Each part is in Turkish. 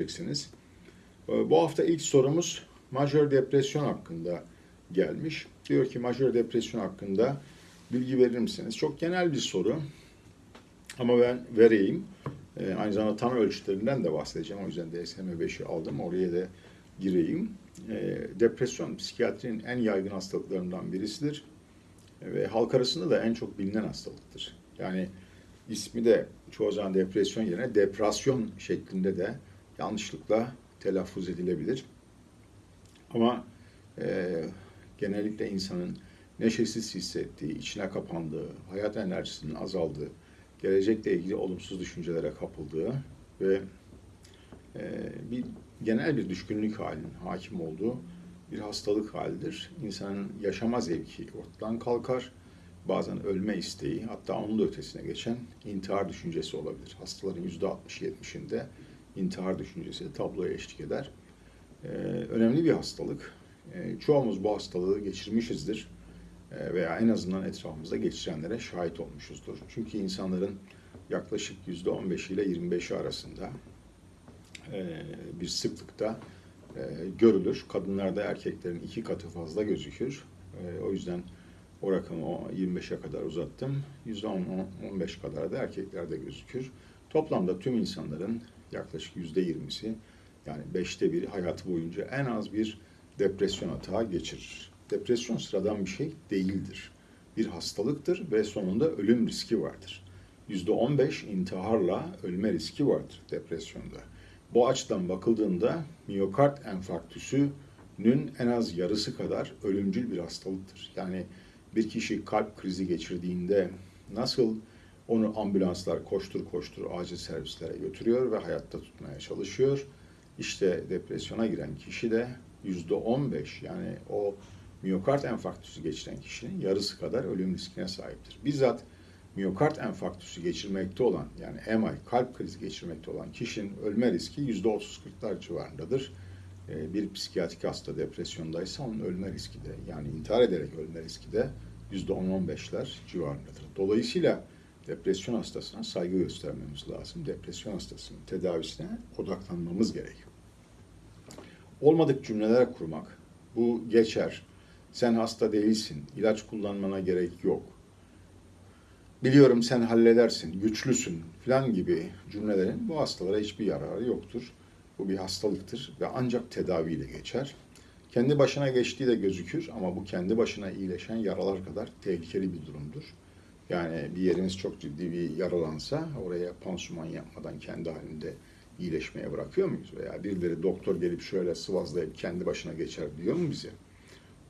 göreceksiniz. Ee, Bu hafta ilk sorumuz majör depresyon hakkında gelmiş. Diyor ki majör depresyon hakkında bilgi verir misiniz? Çok genel bir soru ama ben vereyim. Ee, Aynı zamanda tanı ölçütlerinden de bahsedeceğim. O yüzden DSM-5'i aldım. Oraya da gireyim. Ee, Depresyon psikiyatrinin en yaygın hastalıklarından birisidir. Ve halk arasında da en çok bilinen hastalıktır. Yani ismi de çoğu zaman depresyon yerine depresyon şeklinde de yanlışlıkla telaffuz edilebilir. Ama e, genellikle insanın neşesiz hissettiği, içine kapandığı, hayat enerjisinin azaldığı, gelecekle ilgili olumsuz düşüncelere kapıldığı ve e, bir genel bir düşkünlük halinin hakim olduğu bir hastalık halidir. İnsanın yaşama zevki ortadan kalkar. Bazen ölme isteği, hatta onun da ötesine geçen intihar düşüncesi olabilir. Hastaların %60-70'inde intihar düşüncesi tabloya eşlik eder. Ee, önemli bir hastalık. Ee, çoğumuz bu hastalığı geçirmişizdir Ee, veya en azından etrafımızda geçirenlere şahit olmuşuzdur. Çünkü insanların yaklaşık %15 ile 25'i arasında e, bir sıklıkta e, görülür. Kadınlarda erkeklerin iki katı fazla gözükür. E, o yüzden o rakamı o 25'e kadar uzattım. %10-15 kadar da erkeklerde gözükür. Toplamda tüm insanların yaklaşık %20'si yani beşte biri hayatı boyunca en az bir depresyon atağı geçirir. Depresyon sıradan bir şey değildir. Bir hastalıktır ve sonunda ölüm riski vardır. %15 intiharla ölme riski vardır depresyonda. Bu açıdan bakıldığında miyokard enfarktüsünün en az yarısı kadar ölümcül bir hastalıktır. Yani bir kişi kalp krizi geçirdiğinde nasıl onu ambulanslar koştur koştur acil servislere götürüyor ve hayatta tutmaya çalışıyor. İşte depresyona giren kişi de yüzde 15 yani o miyokard enfarktüsü geçiren kişinin yarısı kadar ölüm riskine sahiptir. Bizzat miyokard enfarktüsü geçirmekte olan yani MI kalp krizi geçirmekte olan kişinin ölme riski yüzde 30-40'lar civarındadır. Ee, Bir psikiyatrik hasta depresyondaysa onun ölme riski de yani intihar ederek ölme riski de yüzde 10-15'ler civarındadır. Dolayısıyla depresyon hastasına saygı göstermemiz lazım. Depresyon hastasının tedavisine odaklanmamız gerekiyor. Olmadık cümleler kurmak, bu geçer. Sen hasta değilsin, ilaç kullanmana gerek yok. Biliyorum sen halledersin, güçlüsün falan gibi cümlelerin bu hastalara hiçbir yararı yoktur. Bu bir hastalıktır ve ancak tedaviyle geçer. Kendi başına geçtiği de gözükür ama bu kendi başına iyileşen yaralar kadar tehlikeli bir durumdur. Yani bir yeriniz çok ciddi bir yaralansa oraya pansuman yapmadan kendi halinde iyileşmeye bırakıyor muyuz? Veya birileri doktor gelip şöyle sıvazlayıp kendi başına geçer diyor mu bize?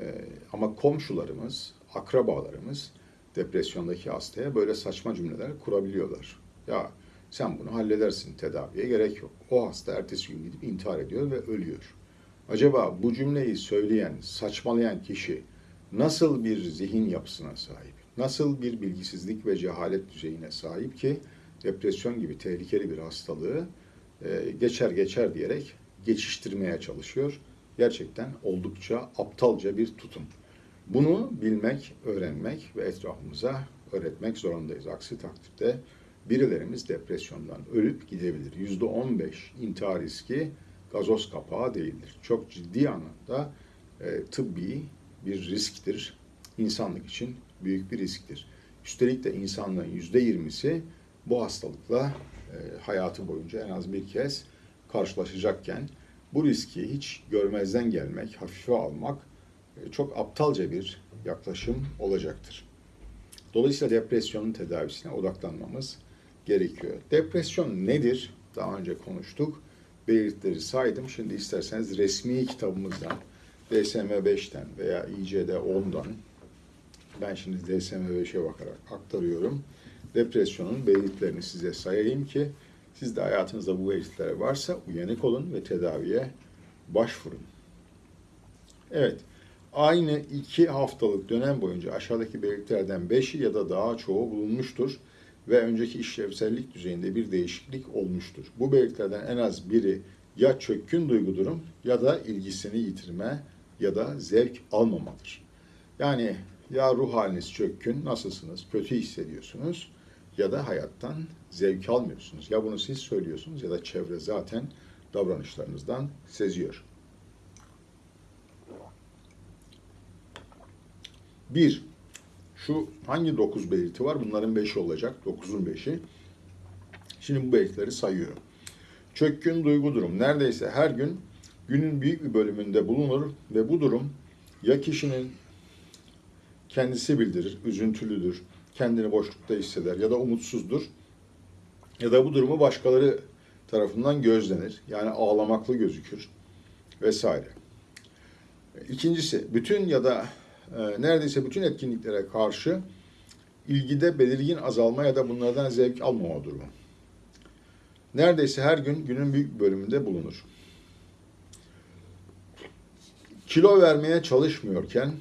Ee, ama komşularımız, akrabalarımız depresyondaki hastaya böyle saçma cümleler kurabiliyorlar. Ya sen bunu halledersin tedaviye gerek yok. O hasta ertesi gün gidip intihar ediyor ve ölüyor. Acaba bu cümleyi söyleyen, saçmalayan kişi nasıl bir zihin yapısına sahip? Nasıl bir bilgisizlik ve cehalet düzeyine sahip ki depresyon gibi tehlikeli bir hastalığı e, geçer geçer diyerek geçiştirmeye çalışıyor. Gerçekten oldukça aptalca bir tutum. Bunu bilmek, öğrenmek ve etrafımıza öğretmek zorundayız. Aksi takdirde birilerimiz depresyondan ölüp gidebilir. Yüzde on beş intihar riski gazoz kapağı değildir. Çok ciddi anlamda e, tıbbi bir risktir. İnsanlık için büyük bir risktir. Üstelik de insanlığın yüzde yirmisi bu hastalıkla e, hayatı boyunca en az bir kez karşılaşacakken bu riski hiç görmezden gelmek, hafife almak e, çok aptalca bir yaklaşım olacaktır. Dolayısıyla depresyonun tedavisine odaklanmamız gerekiyor. Depresyon nedir? Daha önce konuştuk. Belirtileri saydım. Şimdi isterseniz resmi kitabımızdan DSM-5'ten veya ICD-10'dan ben şimdi DSM-5'e bakarak aktarıyorum. Depresyonun belirtilerini size sayayım ki siz de hayatınızda bu belirtiler varsa uyanık olun ve tedaviye başvurun. Evet, aynı iki haftalık dönem boyunca aşağıdaki belirtilerden beşi ya da daha çoğu bulunmuştur ve önceki işlevsellik düzeyinde bir değişiklik olmuştur. Bu belirtilerden en az biri ya çökkün duygu durum ya da ilgisini yitirme ya da zevk almamadır. Yani ya ruh haliniz çökkün, nasılsınız, kötü hissediyorsunuz ya da hayattan zevk almıyorsunuz. Ya bunu siz söylüyorsunuz ya da çevre zaten davranışlarınızdan seziyor. Bir, şu hangi dokuz belirti var? Bunların beşi olacak. Dokuzun beşi. Şimdi bu belirtileri sayıyorum. Çökkün duygu durum. Neredeyse her gün günün büyük bir bölümünde bulunur ve bu durum ya kişinin kendisi bildirir, üzüntülüdür, kendini boşlukta hisseder ya da umutsuzdur ya da bu durumu başkaları tarafından gözlenir. Yani ağlamaklı gözükür vesaire. İkincisi, bütün ya da e, neredeyse bütün etkinliklere karşı ilgide belirgin azalma ya da bunlardan zevk almama durumu. Neredeyse her gün günün büyük bölümünde bulunur. Kilo vermeye çalışmıyorken,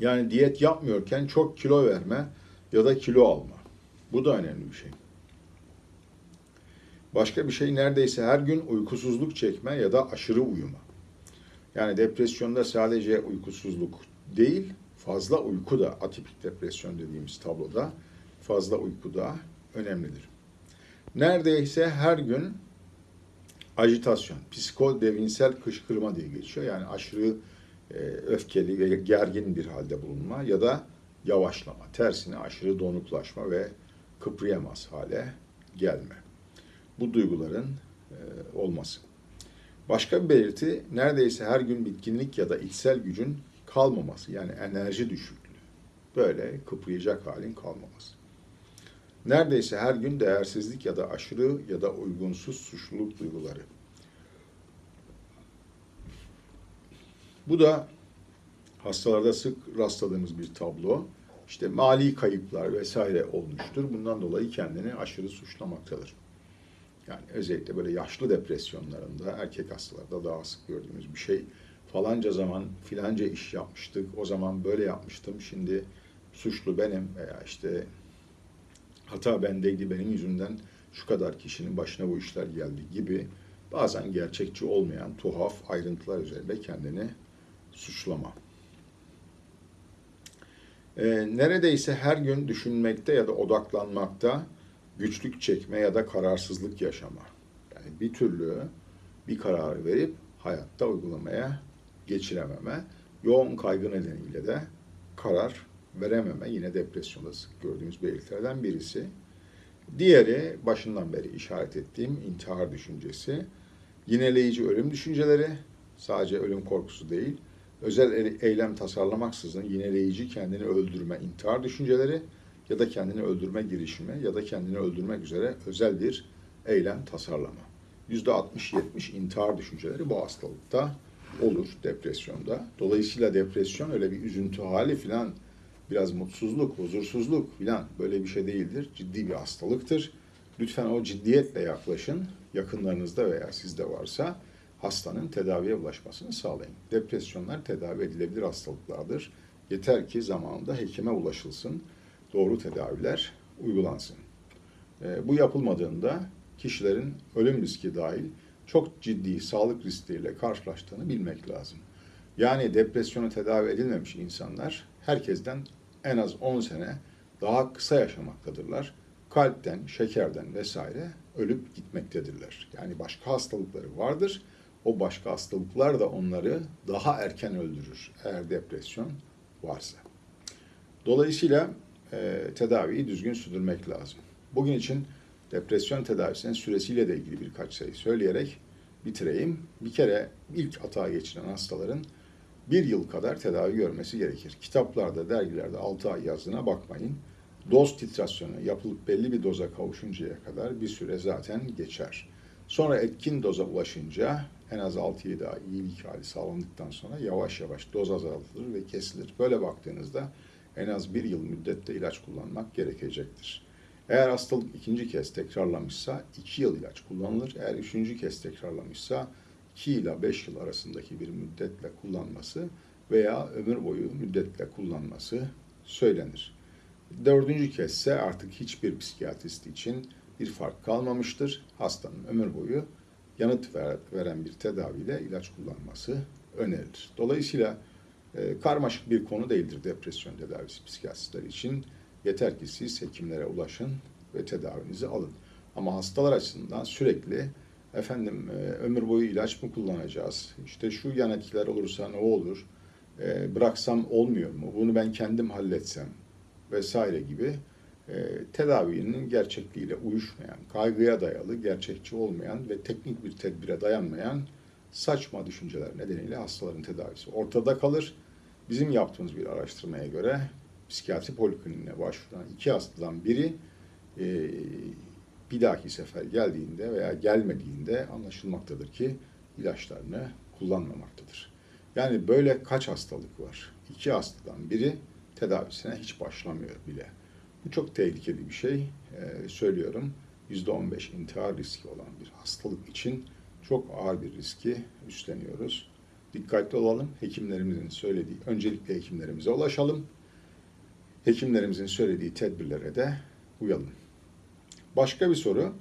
yani diyet yapmıyorken çok kilo verme ya da kilo alma. Bu da önemli bir şey. Başka bir şey neredeyse her gün uykusuzluk çekme ya da aşırı uyuma. Yani depresyonda sadece uykusuzluk değil, fazla uyku da atipik depresyon dediğimiz tabloda fazla uyku da önemlidir. Neredeyse her gün ajitasyon, psikodevinsel kışkırma diye geçiyor. Yani aşırı öfkeli ve gergin bir halde bulunma ya da yavaşlama, tersine aşırı donuklaşma ve kıpırayamaz hale gelme. Bu duyguların e, olması. Başka bir belirti neredeyse her gün bitkinlik ya da içsel gücün kalmaması yani enerji düşüklüğü. Böyle kıpırayacak halin kalmaması. Neredeyse her gün değersizlik ya da aşırı ya da uygunsuz suçluluk duyguları. Bu da hastalarda sık rastladığımız bir tablo. İşte mali kayıplar vesaire olmuştur. Bundan dolayı kendini aşırı suçlamaktadır. Yani özellikle böyle yaşlı depresyonlarında erkek hastalarda daha sık gördüğümüz bir şey. Falanca zaman filanca iş yapmıştık, o zaman böyle yapmıştım, şimdi suçlu benim veya işte hata bendeydi benim yüzümden şu kadar kişinin başına bu işler geldi gibi bazen gerçekçi olmayan tuhaf ayrıntılar üzerinde kendini suçlama. Ee, neredeyse her gün düşünmekte ya da odaklanmakta güçlük çekme ya da kararsızlık yaşama. Yani bir türlü bir karar verip hayatta uygulamaya geçirememe, yoğun kaygı nedeniyle de karar verememe yine depresyonda sık gördüğümüz belirtilerden birisi. Diğeri başından beri işaret ettiğim intihar düşüncesi. Yineleyici ölüm düşünceleri sadece ölüm korkusu değil, özel eylem tasarlamaksızın yineleyici kendini öldürme, intihar düşünceleri ya da kendini öldürme girişimi ya da kendini öldürmek üzere özel bir eylem tasarlama. %60-70 intihar düşünceleri bu hastalıkta olur depresyonda. Dolayısıyla depresyon öyle bir üzüntü hali filan biraz mutsuzluk, huzursuzluk filan böyle bir şey değildir. Ciddi bir hastalıktır. Lütfen o ciddiyetle yaklaşın. Yakınlarınızda veya sizde varsa hastanın tedaviye ulaşmasını sağlayın. Depresyonlar tedavi edilebilir hastalıklardır. Yeter ki zamanında hekime ulaşılsın, doğru tedaviler uygulansın. E, bu yapılmadığında kişilerin ölüm riski dahil çok ciddi sağlık riskleriyle karşılaştığını bilmek lazım. Yani depresyonu tedavi edilmemiş insanlar herkesten en az 10 sene daha kısa yaşamaktadırlar. Kalpten, şekerden vesaire ölüp gitmektedirler. Yani başka hastalıkları vardır. O başka hastalıklar da onları daha erken öldürür eğer depresyon varsa. Dolayısıyla e, tedaviyi düzgün sürdürmek lazım. Bugün için depresyon tedavisinin süresiyle de ilgili birkaç şey söyleyerek bitireyim. Bir kere ilk atağa geçiren hastaların bir yıl kadar tedavi görmesi gerekir. Kitaplarda, dergilerde 6 ay yazdığına bakmayın. Doz titrasyonu yapılıp belli bir doza kavuşuncaya kadar bir süre zaten geçer. Sonra etkin doza ulaşınca en az 6-7 ay iyilik hali sağlandıktan sonra yavaş yavaş doz azaltılır ve kesilir. Böyle baktığınızda en az bir yıl müddette ilaç kullanmak gerekecektir. Eğer hastalık ikinci kez tekrarlamışsa iki yıl ilaç kullanılır. Eğer üçüncü kez tekrarlamışsa 2 ile 5 yıl arasındaki bir müddetle kullanması veya ömür boyu müddetle kullanması söylenir. Dördüncü ise artık hiçbir psikiyatrist için bir fark kalmamıştır. Hastanın ömür boyu yanıt veren bir tedaviyle ilaç kullanması önerilir. Dolayısıyla e, karmaşık bir konu değildir depresyon tedavisi psikiyatristler için. Yeter ki siz hekimlere ulaşın ve tedavinizi alın. Ama hastalar açısından sürekli efendim e, ömür boyu ilaç mı kullanacağız? İşte şu yan etkiler olursa ne olur? E, bıraksam olmuyor mu? Bunu ben kendim halletsem vesaire gibi e, tedavinin gerçekliğiyle uyuşmayan, kaygıya dayalı, gerçekçi olmayan ve teknik bir tedbire dayanmayan saçma düşünceler nedeniyle hastaların tedavisi ortada kalır. Bizim yaptığımız bir araştırmaya göre psikiyatri polikliniğine başvuran iki hastadan biri e, bir dahaki sefer geldiğinde veya gelmediğinde anlaşılmaktadır ki ilaçlarını kullanmamaktadır. Yani böyle kaç hastalık var? İki hastadan biri tedavisine hiç başlamıyor bile. Bu çok tehlikeli bir şey. Ee, söylüyorum. %15 intihar riski olan bir hastalık için çok ağır bir riski üstleniyoruz. Dikkatli olalım. Hekimlerimizin söylediği, öncelikle hekimlerimize ulaşalım. Hekimlerimizin söylediği tedbirlere de uyalım. Başka bir soru.